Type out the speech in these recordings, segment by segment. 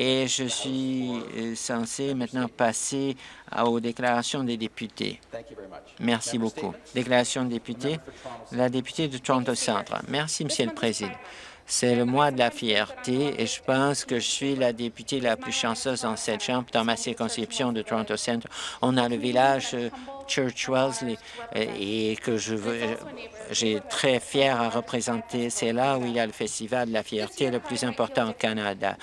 Et je suis euh, censé maintenant passer aux déclarations des députés. Merci beaucoup. Déclaration de député, la députée de Toronto Centre. Merci, Monsieur le Président. C'est le mois de la fierté et je pense que je suis la députée la plus chanceuse dans cette chambre. Dans ma circonscription de Toronto Centre, on a le village euh, Church Wellesley et que je veux, j'ai très fier à représenter. C'est là où il y a le festival de la fierté le plus important au Canada.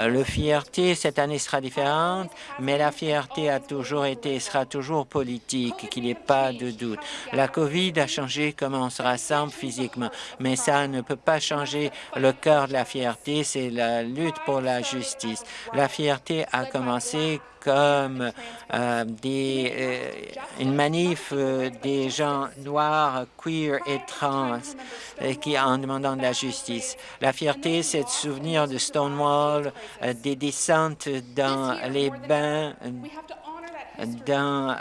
Euh, le fierté, cette année sera différente, mais la fierté a toujours été et sera toujours politique, qu'il n'y ait pas de doute. La COVID a changé comment on se rassemble physiquement, mais ça ne peut pas changer le cœur de la fierté, c'est la lutte pour la justice. La fierté a commencé comme euh, euh, une manif euh, des gens noirs, queer et trans qui en demandant de la justice. La fierté, c'est de souvenir de Stonewall, des descentes dans les bains, dans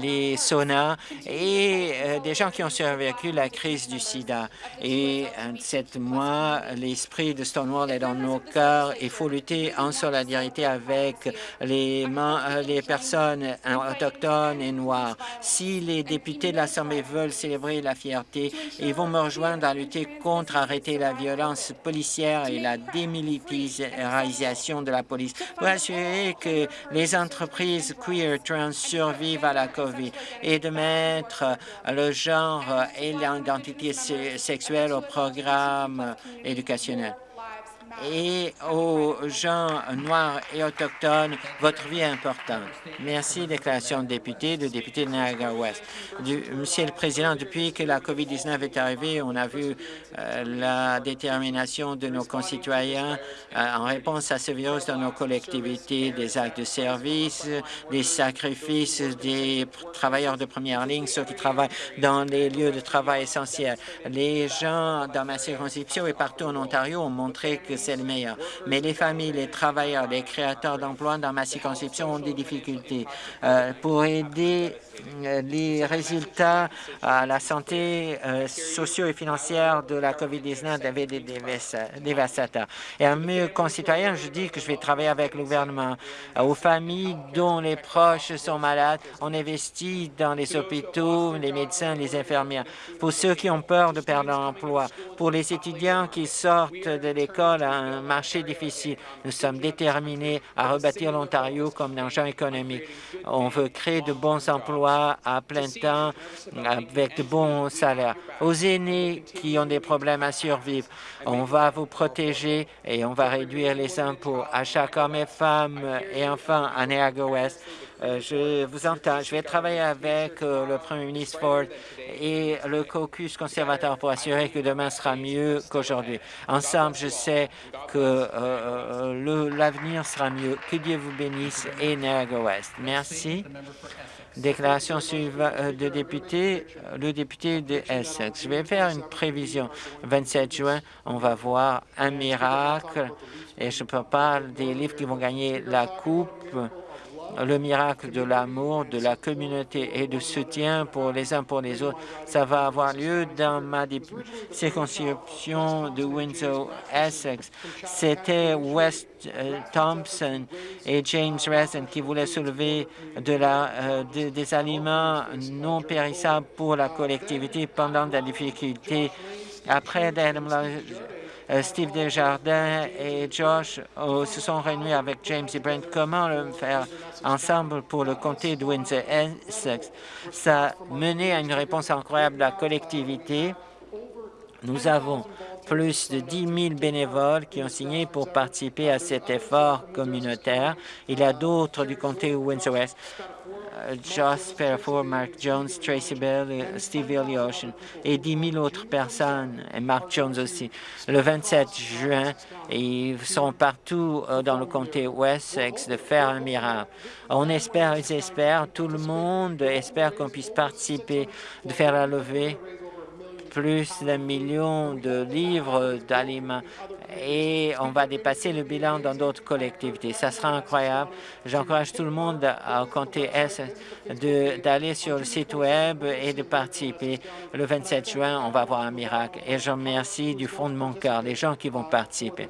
les saunas et euh, des gens qui ont survécu la crise du sida. Et euh, cette mois, l'esprit de Stonewall est dans nos cœurs. Il faut lutter en solidarité avec les, euh, personnes autochtones et noires. Si les députés de l'Assemblée veulent célébrer la fierté, ils vont me rejoindre à lutter contre arrêter la violence policière et la démilitarisation de la police pour assurer que les entreprises queer trans survivent à la COVID et de mettre le genre et l'identité sexuelle au programme éducationnel et aux gens noirs et autochtones, votre vie est importante. Merci, déclaration de député, de député de Niagara-Ouest. Monsieur le Président, depuis que la COVID-19 est arrivée, on a vu euh, la détermination de nos concitoyens euh, en réponse à ce virus dans nos collectivités, des actes de service, des sacrifices des travailleurs de première ligne, ceux qui travaillent dans les lieux de travail essentiels. Les gens dans ma circonscription et partout en Ontario ont montré que c'est le meilleur. Mais les familles, les travailleurs, les créateurs d'emplois dans ma circonscription ont des difficultés. Euh, pour aider euh, les résultats à la santé euh, socio et financière de la COVID-19 avaient des dévastateurs. Et à mes concitoyens, je dis que je vais travailler avec le gouvernement. Aux familles dont les proches sont malades, on investit dans les hôpitaux, les médecins, les infirmières. Pour ceux qui ont peur de perdre leur emploi, pour les étudiants qui sortent de l'école un marché difficile. Nous sommes déterminés à rebâtir l'Ontario comme un agent économique. On veut créer de bons emplois à plein temps avec de bons salaires. Aux aînés qui ont des problèmes à survivre, on va vous protéger et on va réduire les impôts à chaque homme et femme et enfant à Niagara-Ouest euh, je vous entends. Je vais travailler avec euh, le Premier ministre Ford et le caucus conservateur pour assurer que demain sera mieux qu'aujourd'hui. Ensemble, je sais que euh, l'avenir sera mieux. Que Dieu vous bénisse et Niagara West. Merci. Déclaration de député, le député de Essex. Je vais faire une prévision. 27 juin, on va voir un miracle et je peux parler des livres qui vont gagner la coupe le miracle de l'amour, de la communauté et de soutien pour les uns pour les autres. Ça va avoir lieu dans ma circonscription de Windsor, Essex. C'était West euh, Thompson et James Resin qui voulaient soulever de la, euh, des aliments non périssables pour la collectivité pendant la difficulté. Après, Steve Desjardins et Josh se sont réunis avec James et Brent. Comment le faire ensemble pour le comté de Windsor-Essex. Ça a mené à une réponse incroyable de la collectivité. Nous avons plus de 10 000 bénévoles qui ont signé pour participer à cet effort communautaire. Il y a d'autres du comté de Windsor-West Joss Perifor, Mark Jones, Tracy Bell, Steve Ocean et 10 000 autres personnes, et Mark Jones aussi. Le 27 juin, ils seront partout euh, dans le comté Wessex de faire un miracle. On espère, ils espèrent, tout le monde espère qu'on puisse participer, de faire la levée plus d'un million de livres d'aliments et on va dépasser le bilan dans d'autres collectivités. Ça sera incroyable. J'encourage tout le monde à compter S d'aller sur le site Web et de participer. Le 27 juin, on va avoir un miracle. Et je remercie du fond de mon cœur les gens qui vont participer.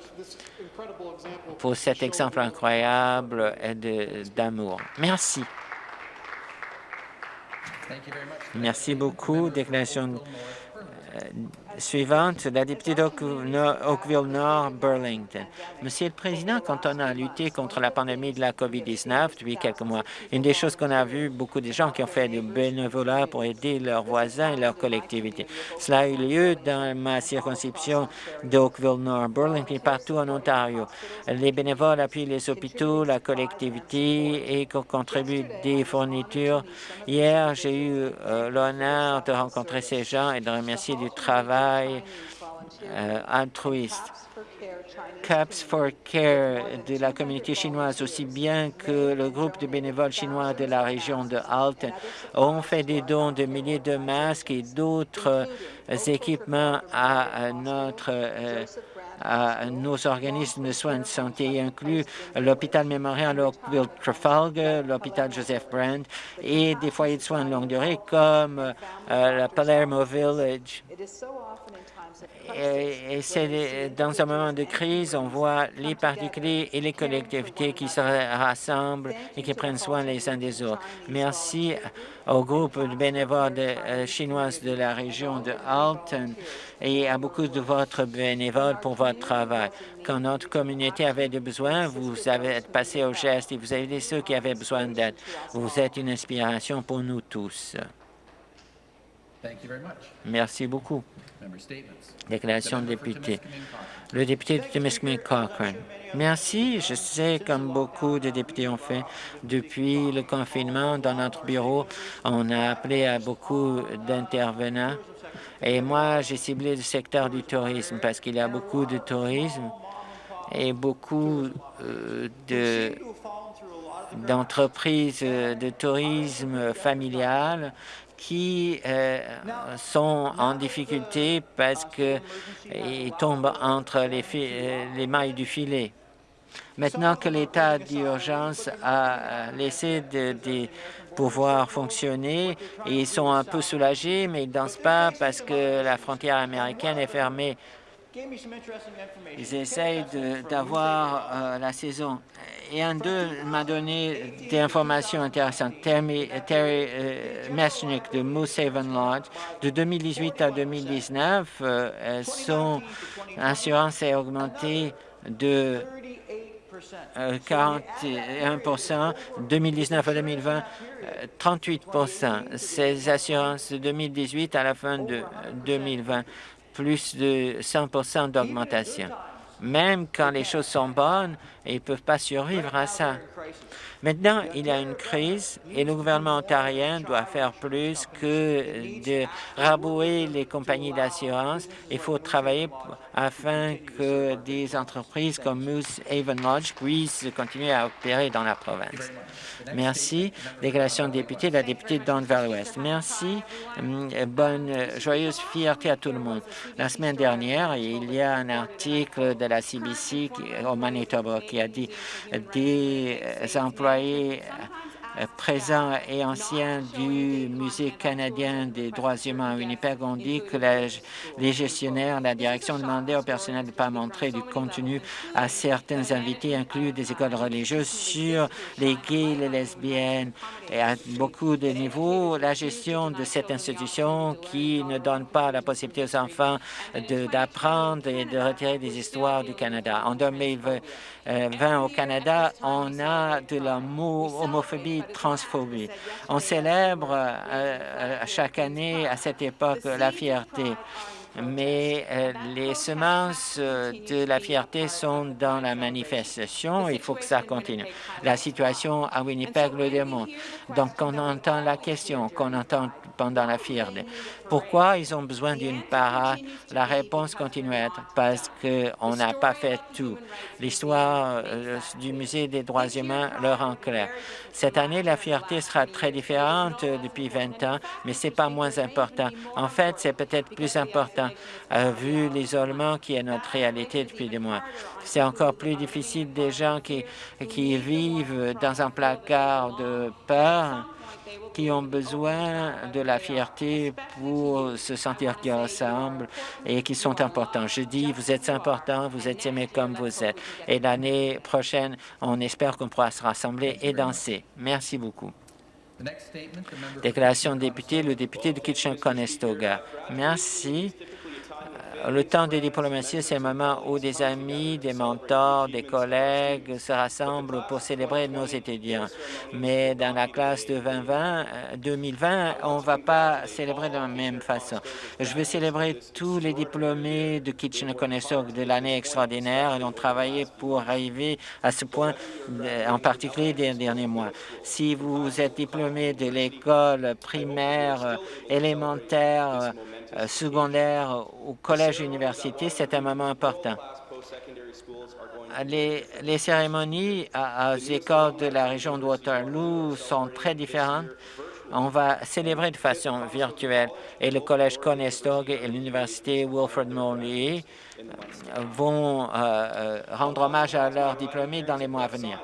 pour cet exemple incroyable d'amour. Merci. Merci beaucoup. Déclaration euh, suivante, la députée d'Oakville-Nord, Burlington. Monsieur le Président, quand on a lutté contre la pandémie de la COVID-19 depuis quelques mois, une des choses qu'on a vu, beaucoup de gens qui ont fait du bénévolat pour aider leurs voisins et leurs collectivités. Cela a eu lieu dans ma circonscription d'Oakville-Nord, Burlington, partout en Ontario. Les bénévoles appuient les hôpitaux, la collectivité et contribuent des fournitures. Hier, j'ai eu euh, l'honneur de rencontrer ces gens et de remercier du travail euh, altruiste. Caps for Care de la communauté chinoise, aussi bien que le groupe de bénévoles chinois de la région de Alton, ont fait des dons de milliers de masques et d'autres équipements à notre euh, à nos organismes de soins de santé, inclus l'hôpital mémorial Oakville Trafalgar, l'hôpital Joseph Brand et des foyers de soins de longue durée comme euh, la Palermo Village et, c'est dans un moment de crise, on voit les particuliers et les collectivités qui se rassemblent et qui prennent soin les uns des autres. Merci au groupe de bénévoles euh, chinoises de la région de Alton et à beaucoup de votre bénévoles pour votre travail. Quand notre communauté avait des besoins, vous avez passé au geste et vous avez aidé ceux qui avaient besoin d'aide. Vous êtes une inspiration pour nous tous. Merci beaucoup. Déclaration de député. Le député de Timiskaming Cochrane. Merci. Je sais, comme beaucoup de députés ont fait, depuis le confinement, dans notre bureau, on a appelé à beaucoup d'intervenants. Et moi, j'ai ciblé le secteur du tourisme parce qu'il y a beaucoup de tourisme et beaucoup euh, d'entreprises de tourisme familial qui euh, sont en difficulté parce qu'ils tombent entre les, euh, les mailles du filet. Maintenant que l'état d'urgence a laissé de, pouvoir fonctionner, ils sont un peu soulagés, mais ils ne dansent pas parce que la frontière américaine est fermée. Ils essayent d'avoir euh, la saison. Et un d'eux m'a donné des informations intéressantes. Terry, Terry euh, de Moose Haven Lodge, de 2018 à 2019, euh, son assurance a augmenté de 41 2019 à 2020, 38 Ces assurances de 2018 à la fin de 2020 plus de 100% d'augmentation. Même quand les choses sont bonnes, ils ne peuvent pas survivre à ça. Maintenant, il y a une crise et le gouvernement ontarien doit faire plus que de rabouer les compagnies d'assurance. Il faut travailler afin que des entreprises comme Moose Haven Lodge puissent continuer à opérer dans la province. Merci. Déclaration de député, la députée de Don Valley West. Merci. Hum, bonne, joyeuse fierté à tout le monde. La semaine dernière, il y a un article de la CBC au Manitoba a dit des employés euh, présents et anciens du Musée canadien des droits humains à Winnipeg ont dit que les gestionnaires, la direction demandaient au personnel de ne pas montrer du contenu à certains invités, inclus des écoles religieuses, sur les gays, les lesbiennes et à beaucoup de niveaux. La gestion de cette institution qui ne donne pas la possibilité aux enfants d'apprendre et de retirer des histoires du Canada. En 2020, au Canada, on a de la homophobie transphobie. On célèbre euh, euh, chaque année à cette époque la fierté mais euh, les semences de la fierté sont dans la manifestation. Il faut que ça continue. La situation à Winnipeg le démontre. Donc, on entend la question qu'on entend pendant la fierté. Pourquoi ils ont besoin d'une parade? La réponse continue à être parce qu'on n'a pas fait tout. L'histoire euh, du Musée des droits humains le rend clair. Cette année, la fierté sera très différente depuis 20 ans, mais c'est pas moins important. En fait, c'est peut-être plus important, vu l'isolement qui est notre réalité depuis des mois. C'est encore plus difficile des gens qui, qui vivent dans un placard de peur qui ont besoin de la fierté pour se sentir qu'ils ressemblent et qui sont importants. Je dis, vous êtes importants, vous êtes aimés comme vous êtes. Et l'année prochaine, on espère qu'on pourra se rassembler et danser. Merci beaucoup. Déclaration de député, le député de Kitchen-Conestoga. Merci. Le temps de diplomatie, c'est le moment où des amis, des mentors, des collègues se rassemblent pour célébrer nos étudiants. Mais dans la classe de 2020, 2020 euh, on ne va pas célébrer de la même façon. Je veux célébrer tous les diplômés de Kitchener-Conestoga de l'année extraordinaire. Ils ont travaillé pour arriver à ce point, euh, en particulier des derniers mois. Si vous êtes diplômé de l'école primaire, euh, élémentaire, secondaire ou collège-université, c'est un moment important. Les, cérémonies aux écoles de la région de Waterloo sont très différentes. On va célébrer de façon virtuelle et le Collège Conestoga et l'Université Wilfrid Laurier vont euh, rendre hommage à leurs diplômés dans les mois à venir.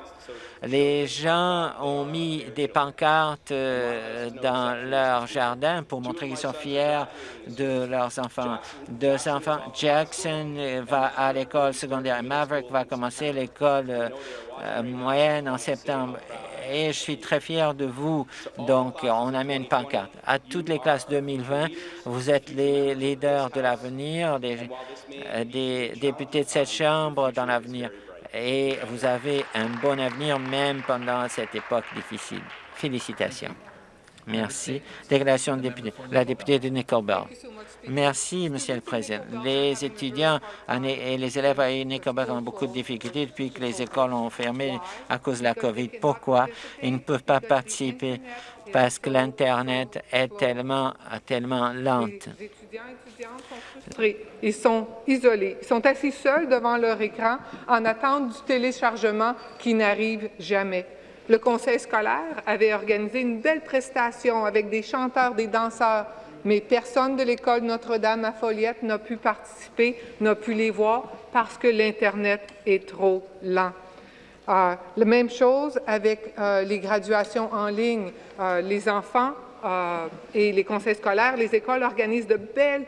Les gens ont mis des pancartes euh, dans leur jardin pour montrer qu'ils sont fiers de leurs enfants. Deux enfants, Jackson va à l'école secondaire, Maverick va commencer l'école euh, moyenne en septembre et je suis très fier de vous. Donc, on a mis une pancarte. À toutes les classes 2020, vous êtes les leaders de l'avenir, euh, des députés de cette Chambre dans l'avenir et vous avez un bon avenir même pendant cette époque difficile. Félicitations. Merci. Déclaration de député. La députée de Nickelbell. Merci, Monsieur le Président. Les étudiants et les élèves à Nickelbell ont beaucoup de difficultés depuis que les écoles ont fermé à cause de la COVID. Pourquoi? Ils ne peuvent pas participer? Parce que l'Internet est tellement, tellement lente. Ils sont isolés. Ils sont assis seuls devant leur écran en attente du téléchargement qui n'arrive jamais. Le conseil scolaire avait organisé une belle prestation avec des chanteurs, des danseurs, mais personne de l'école Notre-Dame à Folliette n'a pu participer, n'a pu les voir parce que l'Internet est trop lent. Euh, la même chose avec euh, les graduations en ligne. Euh, les enfants et les conseils scolaires, les écoles organisent de belles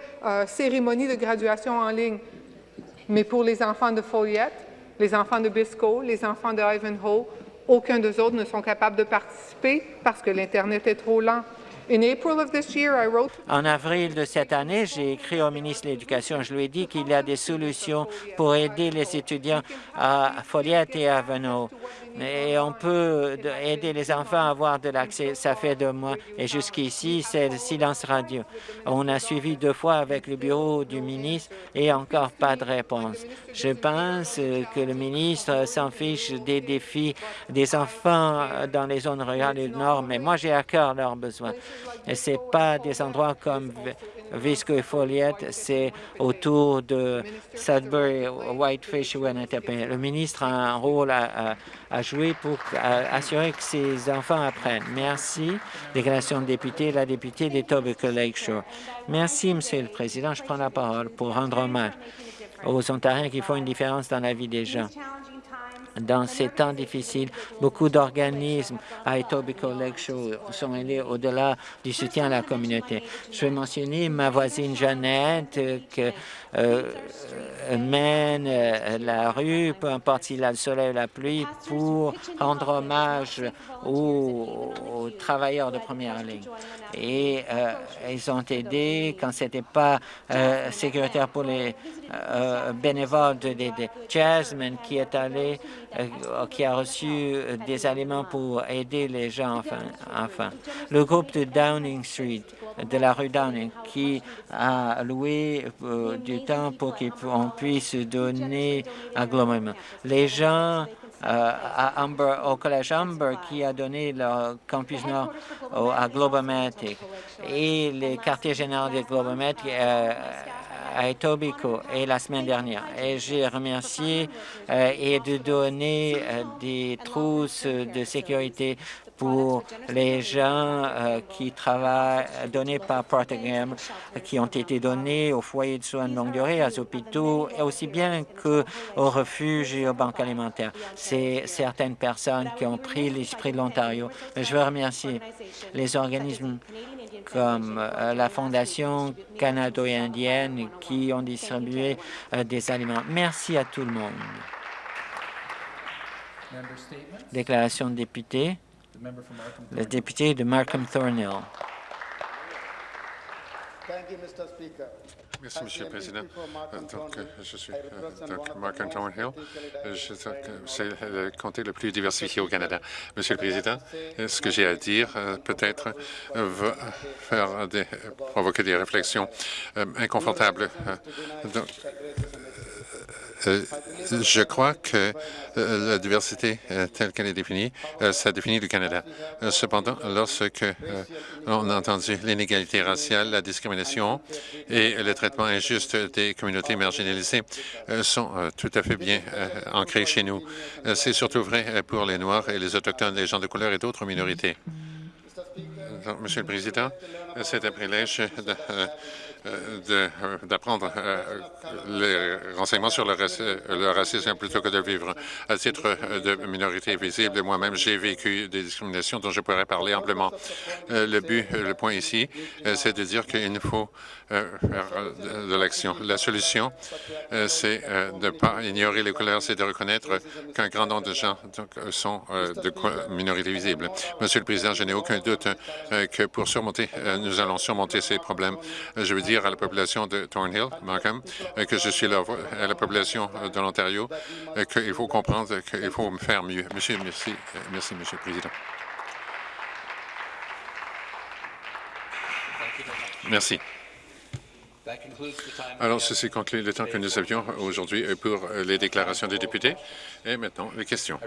cérémonies de graduation en ligne. Mais pour les enfants de Folliette, les enfants de Biscoe, les enfants de Ivanhoe, aucun d'eux autres ne sont capables de participer parce que l'Internet est trop lent. En avril de cette année, j'ai écrit au ministre de l'Éducation. Je lui ai dit qu'il y a des solutions pour aider les étudiants à Folliette et à Ivanhoe et on peut aider les enfants à avoir de l'accès. Ça fait deux mois et jusqu'ici, c'est le silence radio. On a suivi deux fois avec le bureau du ministre et encore pas de réponse. Je pense que le ministre s'en fiche des défis des enfants dans les zones rurales du Nord, mais moi, j'ai à cœur leurs besoins. Ce pas des endroits comme Visco et Folliette, c'est autour de Sudbury, Whitefish ou Le ministre a un rôle à, jouer pour assurer que ces enfants apprennent. Merci. Déclaration de député, la députée des Tobacco Lakeshore. Merci, Monsieur le Président. Je prends la parole pour rendre hommage aux Ontariens qui font une différence dans la vie des gens. Dans ces temps difficiles, beaucoup d'organismes à Etobicoke sont allés au-delà du soutien à la communauté. Je vais mentionner ma voisine Jeannette qui euh, mène euh, la rue, peu importe s'il a le soleil ou la pluie, pour rendre hommage aux, travailleurs de première ligne. Et euh, ils ont aidé quand ce n'était pas sécuritaire pour les bénévoles de, de, Jasmine qui est allé euh, qui a reçu euh, des aliments pour aider les gens. Enfin, enfin. Le groupe de Downing Street, de la rue Downing, qui a loué euh, du temps pour qu'on puisse donner un globalement. Les gens à au collège Humber qui a donné le campus nord à Globomatic et les quartiers généraux de Globomatic à Etobicoke et la semaine dernière. Et j'ai remercié euh, et de donner euh, des trousses de sécurité pour les gens euh, qui travaillent, donnés par Gamble, qui ont été donnés aux foyers de soins de longue durée, aux hôpitaux, aussi bien qu'aux refuges et aux banques alimentaires. C'est certaines personnes qui ont pris l'esprit de l'Ontario. Je veux remercier les organismes comme euh, la Fondation canado-indienne qui ont distribué euh, des aliments. Merci à tout le monde. Déclaration de député. Le député de Markham Thornhill. Merci, Monsieur le Président. Euh, Donc, euh, je suis euh, donc Mark. Je sais que C'est le comté le plus diversifié au Canada. Monsieur le Président, ce que j'ai à dire peut-être va faire des, provoquer des réflexions inconfortables. Donc, euh, je crois que euh, la diversité euh, telle qu'elle est définie, ça définit le Canada. cependant, lorsque on a entendu l'inégalité raciale, la discrimination et le traitement injuste des communautés marginalisées sont tout à fait bien ancrés chez nous. C'est surtout vrai pour les Noirs et les Autochtones, les gens de couleur et d'autres minorités. Monsieur le Président, c'est un privilège d'apprendre euh, les renseignements sur le, racisme plutôt que de vivre. À titre de minorité visible, moi-même, j'ai vécu des discriminations dont je pourrais parler amplement. Euh, le but, le point ici, c'est de dire qu'il nous faut faire de l'action. La solution, c'est de ne pas ignorer les couleurs, c'est de reconnaître qu'un grand nombre de gens sont de minorité visible. Monsieur le Président, je n'ai aucun doute que pour surmonter, nous allons surmonter ces problèmes. Je veux dire à la population de Thornhill, Markham, euh, que je suis là à la population euh, de l'Ontario, euh, qu'il faut comprendre qu'il faut faire mieux. Monsieur, merci, merci, Monsieur le Président. Merci. Alors, ceci conclut le temps que nous avions aujourd'hui pour les déclarations des députés. Et maintenant, les questions.